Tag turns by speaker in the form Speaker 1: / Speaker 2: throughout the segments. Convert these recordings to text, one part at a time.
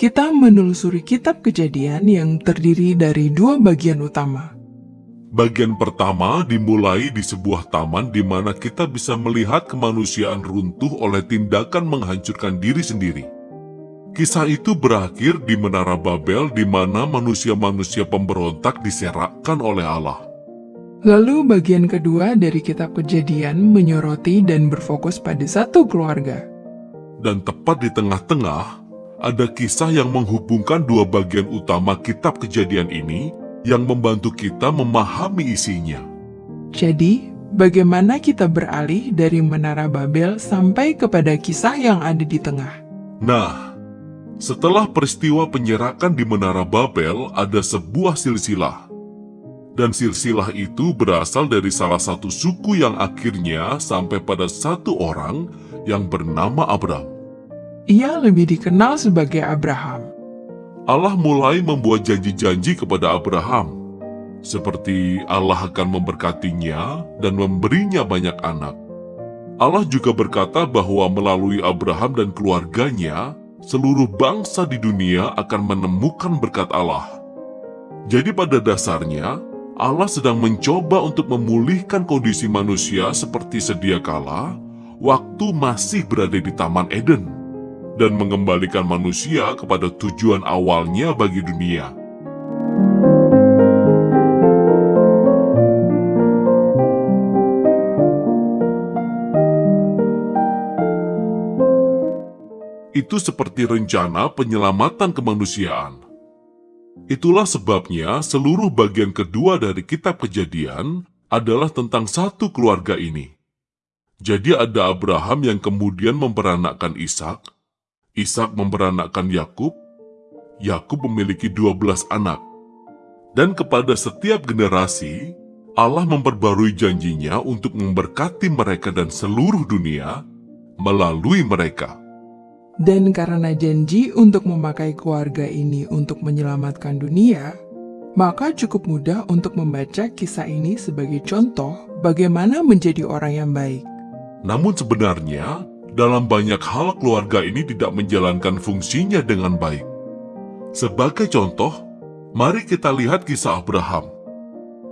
Speaker 1: kita menelusuri kitab kejadian yang terdiri dari dua bagian utama.
Speaker 2: Bagian pertama dimulai di sebuah taman di mana kita bisa melihat kemanusiaan runtuh oleh tindakan menghancurkan diri sendiri. Kisah itu berakhir di Menara Babel di mana manusia-manusia pemberontak diserakkan oleh Allah.
Speaker 1: Lalu bagian kedua dari kitab kejadian menyoroti dan berfokus pada satu keluarga.
Speaker 2: Dan tepat di tengah-tengah, ada kisah yang menghubungkan dua bagian utama kitab kejadian ini yang membantu kita memahami isinya.
Speaker 1: Jadi, bagaimana kita beralih dari Menara Babel sampai kepada kisah yang ada di tengah?
Speaker 2: Nah, setelah peristiwa penyerakan di Menara Babel, ada sebuah silsilah. Dan silsilah itu berasal dari salah satu suku yang akhirnya sampai pada satu orang yang bernama Abram.
Speaker 1: Ia lebih dikenal sebagai Abraham.
Speaker 2: Allah mulai membuat janji-janji kepada Abraham, seperti Allah akan memberkatinya dan memberinya banyak anak. Allah juga berkata bahwa melalui Abraham dan keluarganya, seluruh bangsa di dunia akan menemukan berkat Allah. Jadi pada dasarnya, Allah sedang mencoba untuk memulihkan kondisi manusia seperti sedia kala, waktu masih berada di Taman Eden, dan mengembalikan manusia kepada tujuan awalnya bagi dunia. itu seperti rencana penyelamatan kemanusiaan. Itulah sebabnya seluruh bagian kedua dari kitab kejadian adalah tentang satu keluarga ini. Jadi ada Abraham yang kemudian memperanakkan Ishak, Ishak memperanakkan Yakub, Yakub memiliki 12 anak. Dan kepada setiap generasi, Allah memperbarui janjinya untuk memberkati mereka dan seluruh dunia melalui mereka.
Speaker 1: Dan karena janji untuk memakai keluarga ini untuk menyelamatkan dunia, maka cukup mudah untuk membaca kisah ini sebagai contoh bagaimana menjadi orang yang baik.
Speaker 2: Namun sebenarnya, dalam banyak hal keluarga ini tidak menjalankan fungsinya dengan baik. Sebagai contoh, mari kita lihat kisah Abraham.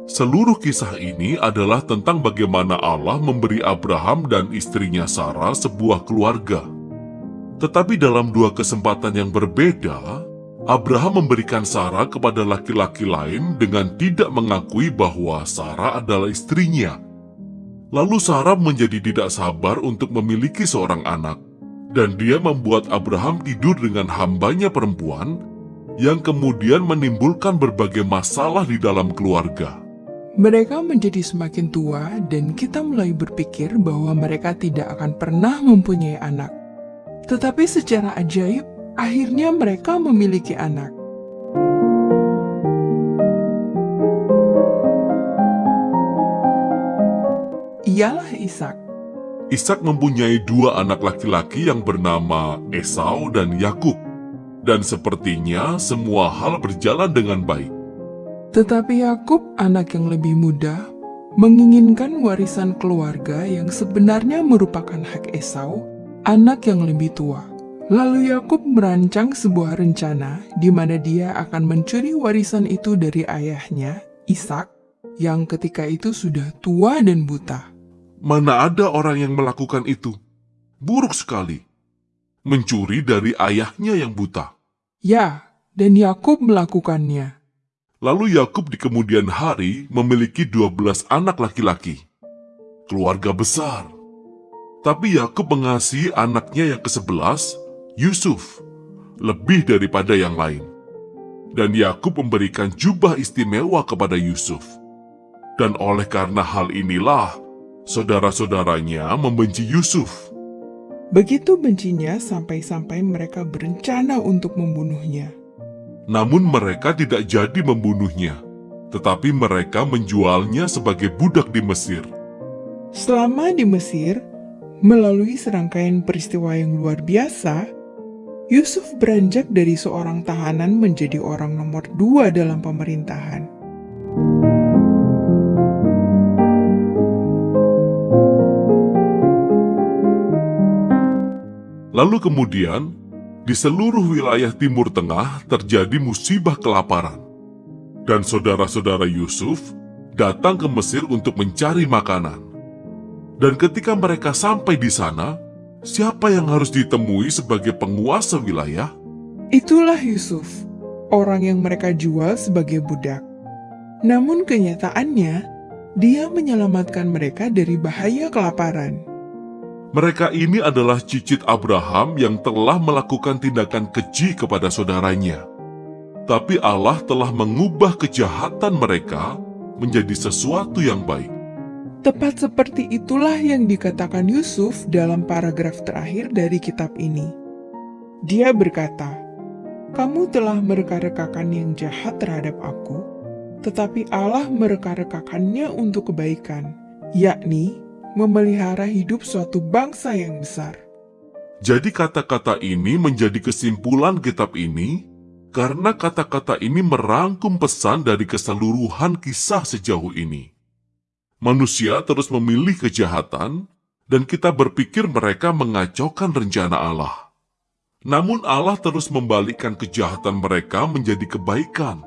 Speaker 2: Seluruh kisah ini adalah tentang bagaimana Allah memberi Abraham dan istrinya Sarah sebuah keluarga. Tetapi dalam dua kesempatan yang berbeda, Abraham memberikan Sarah kepada laki-laki lain dengan tidak mengakui bahwa Sarah adalah istrinya. Lalu Sarah menjadi tidak sabar untuk memiliki seorang anak, dan dia membuat Abraham tidur dengan hambanya perempuan, yang kemudian menimbulkan berbagai masalah di dalam keluarga.
Speaker 1: Mereka menjadi semakin tua dan kita mulai berpikir bahwa mereka tidak akan pernah mempunyai anak. Tetapi secara ajaib, akhirnya mereka memiliki anak. Ialah Ishak.
Speaker 2: Ishak mempunyai dua anak laki-laki yang bernama Esau dan Yakub, dan sepertinya semua hal berjalan dengan baik.
Speaker 1: Tetapi Yakub, anak yang lebih muda, menginginkan warisan keluarga yang sebenarnya merupakan hak Esau anak yang lebih tua. Lalu Yakub merancang sebuah rencana di mana dia akan mencuri warisan itu dari ayahnya, Ishak, yang ketika itu sudah tua dan buta.
Speaker 2: Mana ada orang yang melakukan itu? Buruk sekali. Mencuri dari ayahnya yang buta.
Speaker 1: Ya, dan Yakub melakukannya.
Speaker 2: Lalu Yakub di kemudian hari memiliki 12 anak laki-laki. Keluarga besar. Tapi Yakub mengasihi anaknya yang ke-11, Yusuf, lebih daripada yang lain. Dan Yakub memberikan jubah istimewa kepada Yusuf. Dan oleh karena hal inilah, saudara-saudaranya membenci Yusuf.
Speaker 1: Begitu bencinya sampai-sampai mereka berencana untuk membunuhnya.
Speaker 2: Namun mereka tidak jadi membunuhnya, tetapi mereka menjualnya sebagai budak di Mesir.
Speaker 1: Selama di Mesir, Melalui serangkaian peristiwa yang luar biasa, Yusuf beranjak dari seorang tahanan menjadi orang nomor dua dalam pemerintahan.
Speaker 2: Lalu kemudian, di seluruh wilayah Timur Tengah terjadi musibah kelaparan. Dan saudara-saudara Yusuf datang ke Mesir untuk mencari makanan. Dan ketika mereka sampai di sana, siapa yang harus ditemui sebagai penguasa wilayah?
Speaker 1: Itulah Yusuf, orang yang mereka jual sebagai budak. Namun kenyataannya, dia menyelamatkan mereka dari bahaya kelaparan.
Speaker 2: Mereka ini adalah cicit Abraham yang telah melakukan tindakan keji kepada saudaranya. Tapi Allah telah mengubah kejahatan mereka menjadi sesuatu yang baik.
Speaker 1: Tepat seperti itulah yang dikatakan Yusuf dalam paragraf terakhir dari kitab ini. Dia berkata, "Kamu telah mereka-rekakan yang jahat terhadap aku, tetapi Allah mereka-rekakannya untuk kebaikan, yakni memelihara hidup suatu bangsa yang besar."
Speaker 2: Jadi kata-kata ini menjadi kesimpulan kitab ini karena kata-kata ini merangkum pesan dari keseluruhan kisah sejauh ini. Manusia terus memilih kejahatan, dan kita berpikir mereka mengacaukan rencana Allah. Namun Allah terus membalikkan kejahatan mereka menjadi kebaikan.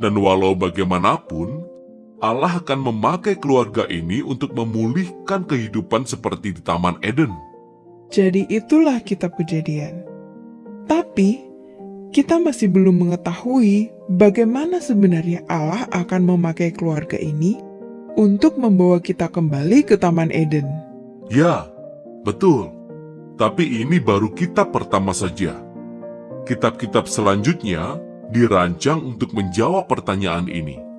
Speaker 2: Dan walau bagaimanapun, Allah akan memakai keluarga ini untuk memulihkan kehidupan seperti di Taman Eden.
Speaker 1: Jadi itulah kitab kejadian. Tapi, kita masih belum mengetahui bagaimana sebenarnya Allah akan memakai keluarga ini untuk membawa kita kembali ke Taman Eden.
Speaker 2: Ya, betul. Tapi ini baru kitab pertama saja. Kitab-kitab selanjutnya dirancang untuk menjawab pertanyaan ini.